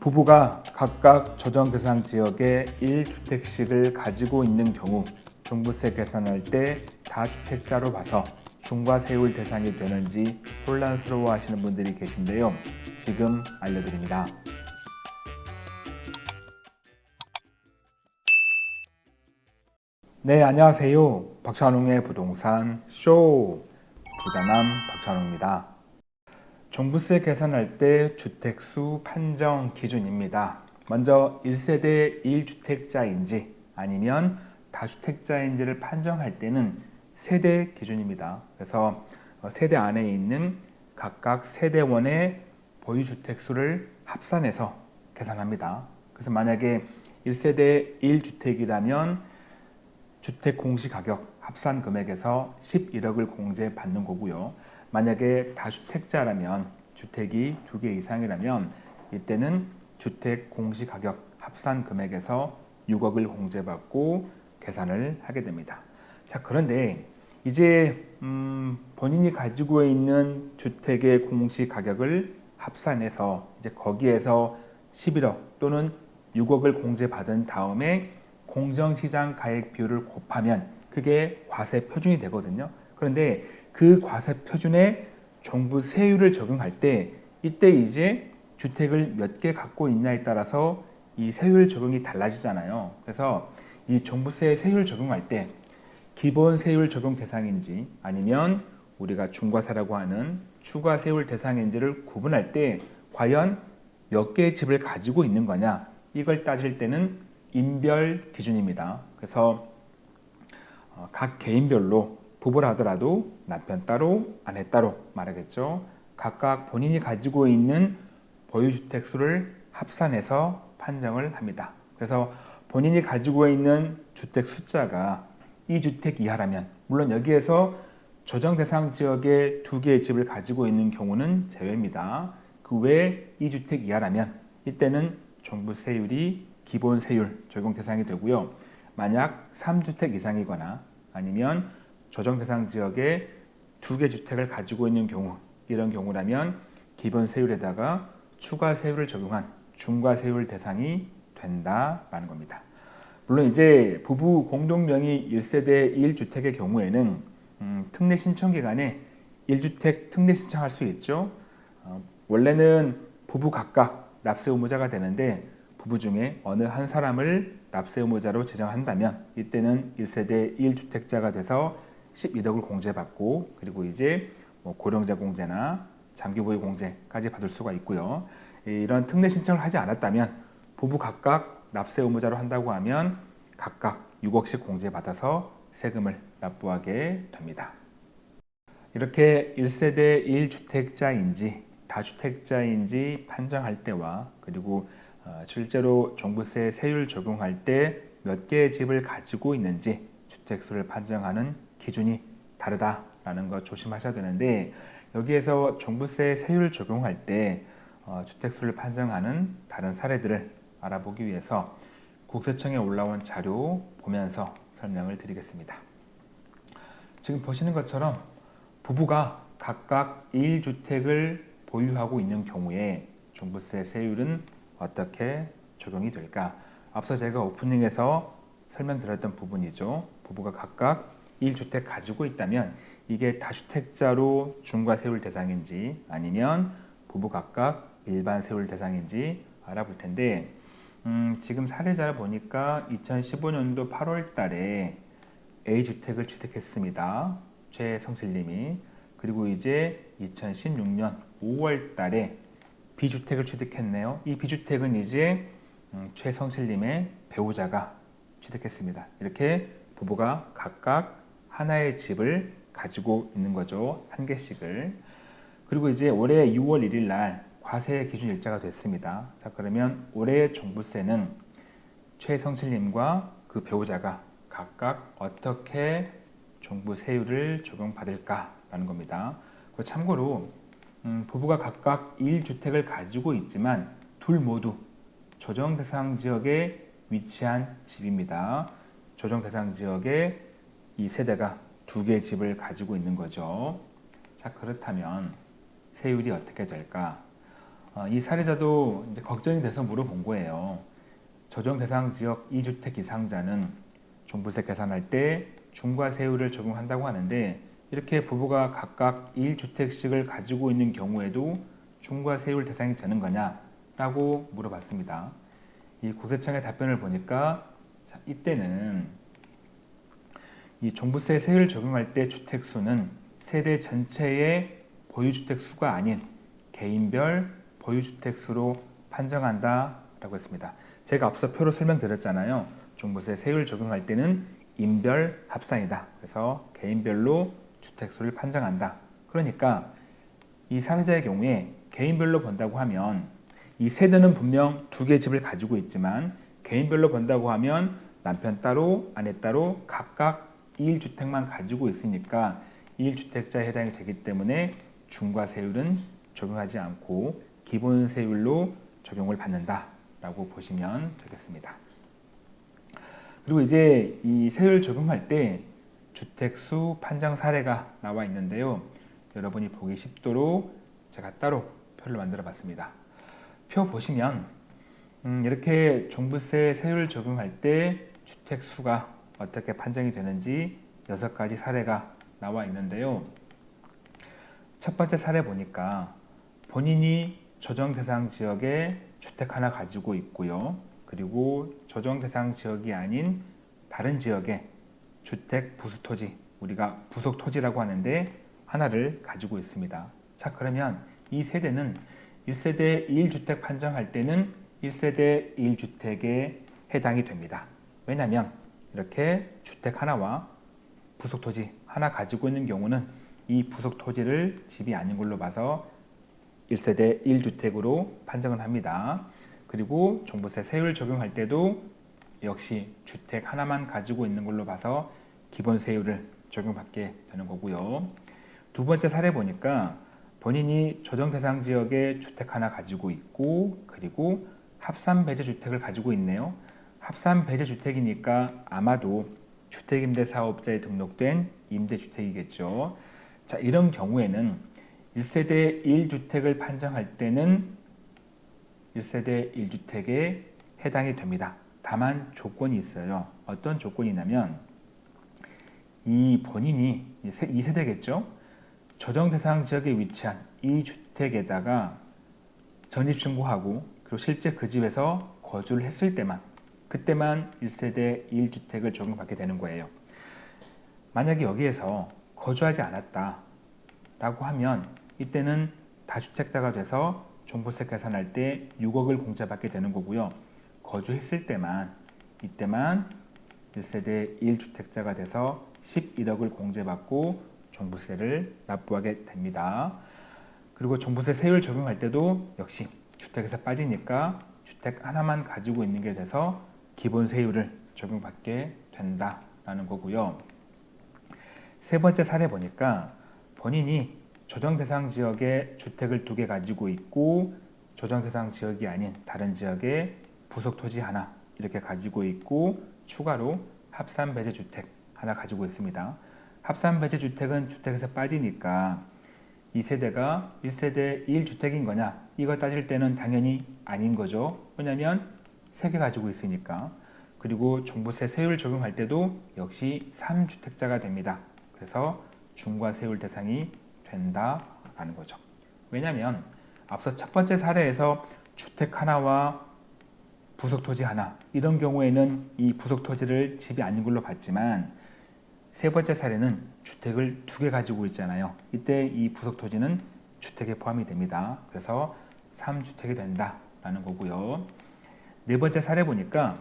부부가 각각 조정 대상 지역에 1주택씩을 가지고 있는 경우 종부세 계산할 때 다주택자로 봐서 중과 세율 대상이 되는지 혼란스러워 하시는 분들이 계신데요. 지금 알려드립니다. 네, 안녕하세요. 박찬웅의 부동산 쇼 부자남 박찬웅입니다. 종부세 계산할 때 주택수 판정 기준입니다. 먼저 1세대 1주택자인지 아니면 다주택자인지를 판정할 때는 세대 기준입니다. 그래서 세대 안에 있는 각각 세대원의 보유주택수를 합산해서 계산합니다. 그래서 만약에 1세대 1주택이라면 주택 공시가격 합산 금액에서 11억을 공제받는 거고요. 만약에 다주택자라면 주택이 두 개 이상이라면 이때는 주택 공시가격 합산 금액에서 6억을 공제받고 계산을 하게 됩니다. 자 그런데 이제 음, 본인이 가지고 있는 주택의 공시가격을 합산해서 이제 거기에서 11억 또는 6억을 공제받은 다음에 공정시장 가액 비율을 곱하면 그게 과세 표준이 되거든요. 그런데 그 과세 표준에 정부 세율을 적용할 때 이때 이제 주택을 몇 개 갖고 있냐에 따라서 이 세율 적용이 달라지잖아요. 그래서 이 종부세 세율 적용할 때 기본 세율 적용 대상인지 아니면 우리가 중과세라고 하는 추가 세율 대상인지를 구분할 때 과연 몇 개의 집을 가지고 있는 거냐 이걸 따질 때는 인별 기준입니다. 그래서 어, 각 개인별로 부부라 하더라도 남편 따로 아내 따로 말하겠죠. 각각 본인이 가지고 있는 보유주택 수를 합산해서 판정을 합니다. 그래서 본인이 가지고 있는 주택 숫자가 2주택 이하라면 물론 여기에서 조정 대상 지역에 두 개의 집을 가지고 있는 경우는 제외입니다. 그외 2주택 이하라면 이때는 종부세율이 기본 세율 적용 대상이 되고요. 만약 3주택 이상이거나 아니면 조정 대상 지역에 두 개 주택을 가지고 있는 경우 이런 경우라면 기본 세율에다가 추가 세율을 적용한 중과 세율 대상이 된다라는 겁니다. 물론 이제 부부 공동 명의 1세대 1주택의 경우에는 음, 특례 신청 기간에 1주택 특례 신청할 수 있죠. 어, 원래는 부부 각각 납세 의무자가 되는데 부부 중에 어느 한 사람을 납세 의무자로 지정한다면 이때는 1세대 1주택자가 돼서 11억을 공제받고 그리고 이제 뭐 고령자 공제나 장기보유 공제까지 받을 수가 있고요. 이런 특례 신청을 하지 않았다면 부부 각각 납세 의무자로 한다고 하면 각각 6억씩 공제받아서 세금을 납부하게 됩니다. 이렇게 1세대 1주택자인지 다주택자인지 판정할 때와 그리고 어, 실제로 종부세 세율 적용할 때 몇 개의 집을 가지고 있는지 주택수를 판정하는 기준이 다르다라는 것 조심하셔야 되는데 여기에서 종부세 세율 적용할 때 어, 주택수를 판정하는 다른 사례들을 알아보기 위해서 국세청에 올라온 자료 보면서 설명을 드리겠습니다. 지금 보시는 것처럼 부부가 각각 1주택을 보유하고 있는 경우에 종부세 세율은 어떻게 적용이 될까? 앞서 제가 오프닝에서 설명드렸던 부분이죠. 부부가 각각 1주택 가지고 있다면 이게 다주택자로 중과 세율 대상인지 아니면 부부 각각 일반 세율 대상인지 알아볼 텐데 음, 지금 사례자를 보니까 2015년도 8월 달에 A주택을 취득했습니다. 최성실님이 그리고 이제 2016년 5월 달에 B주택을 취득했네요. 이 B주택은 이제 음, 최성실님의 배우자가 취득했습니다. 이렇게 부부가 각각 하나의 집을 가지고 있는 거죠. 한 개씩을. 그리고 이제 올해 6월 1일 날 과세 기준 일자가 됐습니다. 자 그러면 올해 종부세는 최성실님과 그 배우자가 각각 어떻게 종부세율을 적용받을까라는 겁니다. 참고로 음, 부부가 각각 1주택을 가지고 있지만 둘 모두 조정 대상 지역에 위치한 집입니다. 조정 대상 지역에 이 세대가 두 개의 집을 가지고 있는 거죠. 자 그렇다면 세율이 어떻게 될까? 어, 이 사례자도 이제 걱정이 돼서 물어본 거예요. 조정 대상 지역 2주택 이상자는 종부세 계산할 때 중과세율을 적용한다고 하는데 이렇게 부부가 각각 1주택씩을 가지고 있는 경우에도 중과세율 대상이 되는 거냐라고 물어봤습니다. 이 국세청의 답변을 보니까 자, 이때는 이 종부세 세율을 적용할 때 주택수는 세대 전체의 보유주택 수가 아닌 개인별 보유주택 수로 판정한다라고 했습니다. 제가 앞서 표로 설명드렸잖아요. 종부세 세율 적용할 때는 인별 합산이다. 그래서 개인별로 주택수를 판정한다. 그러니까 이 사회자의 경우에 개인별로 본다고 하면 이 세대는 분명 두 개 집을 가지고 있지만 개인별로 본다고 하면 남편 따로 아내 따로 각각 1주택만 가지고 있으니까 1주택자에 해당이 되기 때문에 중과세율은 적용하지 않고 기본세율로 적용을 받는다 라고 보시면 되겠습니다. 그리고 이제 이 세율 적용할 때 주택수 판정 사례가 나와 있는데요. 여러분이 보기 쉽도록 제가 따로 표를 만들어 봤습니다. 표 보시면 음, 이렇게 종부세 세율 적용할 때 주택수가 어떻게 판정이 되는지 여섯 가지 사례가 나와 있는데요. 첫 번째 사례 보니까 본인이 조정 대상 지역에 주택 하나 가지고 있고요. 그리고 조정 대상 지역이 아닌 다른 지역에 주택 부수 토지, 우리가 부속 토지라고 하는데 하나를 가지고 있습니다. 자, 그러면 이 세대는 1세대 1주택 판정할 때는 1세대 1주택에 해당이 됩니다. 왜냐하면 이렇게 주택 하나와 부속 토지 하나 가지고 있는 경우는 이 부속 토지를 집이 아닌 걸로 봐서 1세대 1주택으로 판정을 합니다. 그리고 종부세 세율 적용할 때도 역시 주택 하나만 가지고 있는 걸로 봐서 기본 세율을 적용받게 되는 거고요. 두 번째 사례 보니까 본인이 조정 대상 지역에 주택 하나 가지고 있고 그리고 합산 배제 주택을 가지고 있네요. 합산 배제 주택이니까 아마도 주택임대 사업자에 등록된 임대주택이겠죠. 자, 이런 경우에는 1세대 1주택을 판정할 때는 1세대 1주택에 해당이 됩니다. 다만 조건이 있어요. 어떤 조건이냐면 이 본인이 2세대겠죠. 조정 대상 지역에 위치한 이 주택에다가 전입 신고하고 그리고 실제 그 집에서 거주를 했을 때만 그때만 1세대 1주택을 적용받게 되는 거예요. 만약에 여기에서 거주하지 않았다 라고 하면 이때는 다주택자가 돼서 종부세 계산할 때 6억을 공제받게 되는 거고요. 거주했을 때만 이때만 1세대 1주택자가 돼서 11억을 공제받고 종부세를 납부하게 됩니다. 그리고 종부세 세율 적용할 때도 역시 주택에서 빠지니까 주택 하나만 가지고 있는 게 돼서 기본 세율을 적용받게 된다라는 거고요. 세 번째 사례 보니까 본인이 조정 대상 지역에 주택을 두 개 가지고 있고 조정 대상 지역이 아닌 다른 지역에 부속 토지 하나 이렇게 가지고 있고 추가로 합산 배제 주택 하나 가지고 있습니다. 합산 배제 주택은 주택에서 빠지니까 이 세대가 1세대 1주택인 거냐 이거 따질 때는 당연히 아닌 거죠. 왜냐하면 세개 가지고 있으니까. 그리고 종부세 세율 적용할 때도 역시 3주택자가 됩니다. 그래서 중과세율 대상이 된다라는 거죠. 왜냐하면 앞서 첫 번째 사례에서 주택 하나와 부속 토지 하나 이런 경우에는 이 부속 토지를 집이 아닌 걸로 봤지만 세 번째 사례는 주택을 두 개 가지고 있잖아요. 이때 이 부속 토지는 주택에 포함이 됩니다. 그래서 3주택이 된다라는 거고요. 네 번째 사례 보니까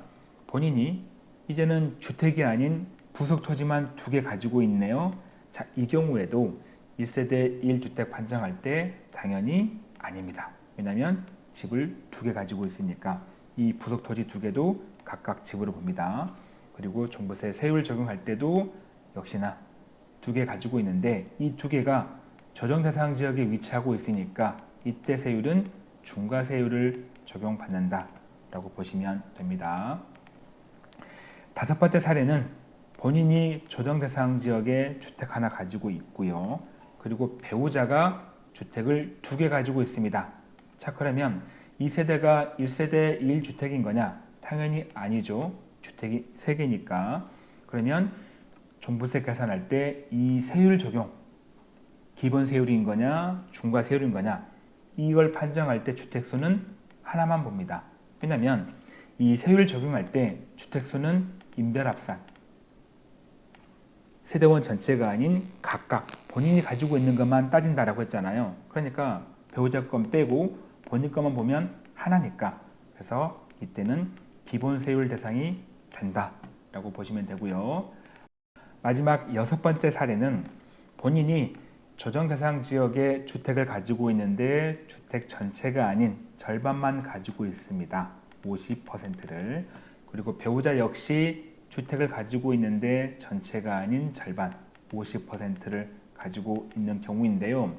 본인이 이제는 주택이 아닌 부속 토지만 두 개 가지고 있네요. 자, 이 경우에도 1세대 1주택 판정할 때 당연히 아닙니다. 왜냐하면 집을 두 개 가지고 있으니까 이 부속 토지 두 개도 각각 집으로 봅니다. 그리고 종부세 세율 적용할 때도 역시나 두 개 가지고 있는데 이 두 개가 조정 대상 지역에 위치하고 있으니까 이때 세율은 중과세율을 적용받는다 라고 보시면 됩니다. 다섯 번째 사례는 본인이 조정 대상 지역에 주택 하나 가지고 있고요. 그리고 배우자가 주택을 두 개 가지고 있습니다. 자 그러면 이 세대가 1세대 1주택인 거냐? 당연히 아니죠. 주택이 3개니까. 그러면 종부세 계산할 때 이 세율 적용 기본 세율인 거냐 중과 세율인 거냐 이걸 판정할 때 주택수는 하나만 봅니다. 왜냐하면 이 세율 적용할 때 주택수는 인별합산 세대원 전체가 아닌 각각 본인이 가지고 있는 것만 따진다라고 했잖아요. 그러니까 배우자 건 빼고 본인 것만 보면 하나니까 그래서 이때는 기본 세율 대상이 된다 라고 보시면 되고요. 마지막 여섯 번째 사례는 본인이 조정 대상 지역에 주택을 가지고 있는데 주택 전체가 아닌 절반만 가지고 있습니다. 50%를 그리고 배우자 역시 주택을 가지고 있는데 전체가 아닌 절반 50%를 가지고 있는 경우인데요.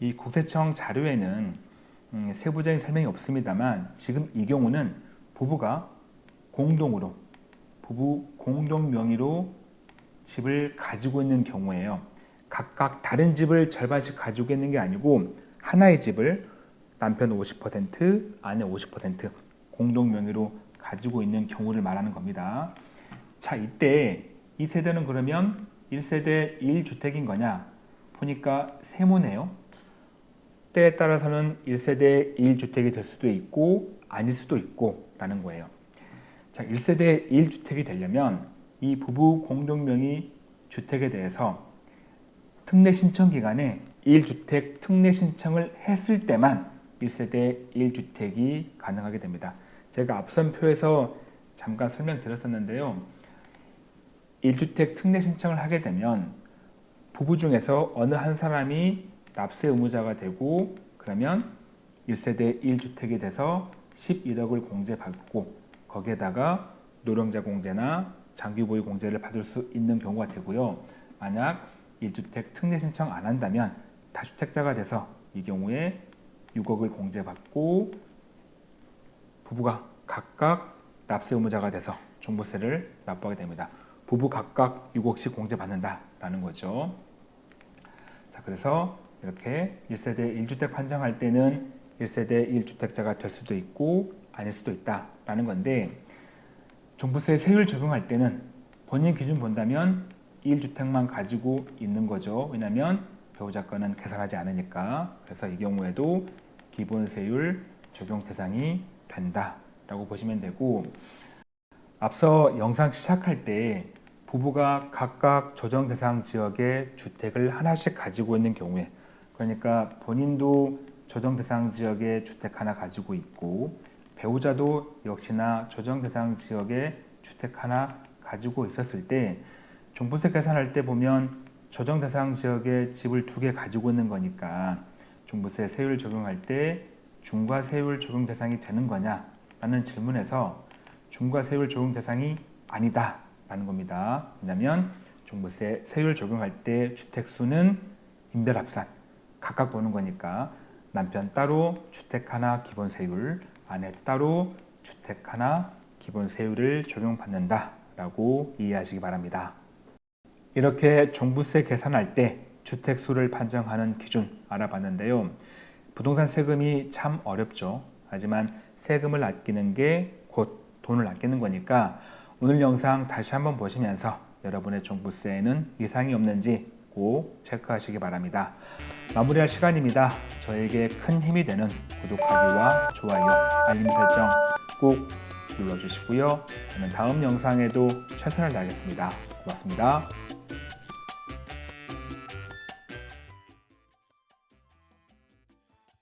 이 국세청 자료에는 음, 세부적인 설명이 없습니다만 지금 이 경우는 부부가 공동으로 부부 공동 명의로 집을 가지고 있는 경우에요. 각각 다른 집을 절반씩 가지고 있는 게 아니고 하나의 집을 남편 50%, 아내 50% 공동 명의로 가지고 있는 경우를 말하는 겁니다. 자, 이때 이 세대는 그러면 1세대 1주택인 거냐? 보니까 세모네요. 때에 따라서는 1세대 1주택이 될 수도 있고 아닐 수도 있고 라는 거예요. 자, 1세대 1주택이 되려면 이 부부 공동명의 주택에 대해서 특례 신청 기간에 1주택 특례 신청을 했을 때만 1세대 1주택이 가능하게 됩니다. 제가 앞선 표에서 잠깐 설명드렸었는데요. 1주택 특례 신청을 하게 되면 부부 중에서 어느 한 사람이 납세 의무자가 되고 그러면 1세대 1주택이 돼서 11억을 공제받고 거기에다가 노령자 공제나 장기보유 공제를 받을 수 있는 경우가 되고요. 만약 1주택 특례 신청 안 한다면 다주택자가 돼서 이 경우에 6억을 공제받고 부부가 각각 납세 의무자가 돼서 종부세를 납부하게 됩니다. 부부 각각 6억씩 공제받는다라는 거죠. 자, 그래서 이렇게 1세대 1주택 판정할 때는 1세대 1주택자가 될 수도 있고 아닐 수도 있다라는 건데 종부세 세율 적용할 때는 본인 기준 본다면 1주택만 가지고 있는 거죠. 왜냐하면 배우자 건은 계산하지 않으니까. 그래서 이 경우에도 기본세율 적용 대상이 된다라고 보시면 되고 앞서 영상 시작할 때 부부가 각각 조정 대상 지역에 주택을 하나씩 가지고 있는 경우에 그러니까 본인도 조정 대상 지역에 주택 하나 가지고 있고 배우자도 역시나 조정 대상 지역에 주택 하나 가지고 있었을 때 종부세 계산할 때 보면 조정 대상 지역에 집을 두 개 가지고 있는 거니까 종부세 세율 적용할 때 중과 세율 적용 대상이 되는 거냐 라는 질문에서 중과 세율 적용 대상이 아니다 라는 겁니다. 왜냐하면 종부세 세율 적용할 때 주택수는 인별합산 각각 보는 거니까 남편 따로 주택 하나 기본 세율 아내 따로 주택 하나 기본 세율을 적용받는다 라고 이해하시기 바랍니다. 이렇게 종부세 계산할 때 주택수를 판정하는 기준 알아봤는데요. 부동산 세금이 참 어렵죠. 하지만 세금을 아끼는 게 곧 돈을 아끼는 거니까 오늘 영상 다시 한번 보시면서 여러분의 종부세에는 이상이 없는지 꼭 체크하시기 바랍니다. 마무리할 시간입니다. 저에게 큰 힘이 되는 구독하기와 좋아요, 알림 설정 꼭 눌러주시고요. 저는 다음 영상에도 최선을 다하겠습니다. 고맙습니다.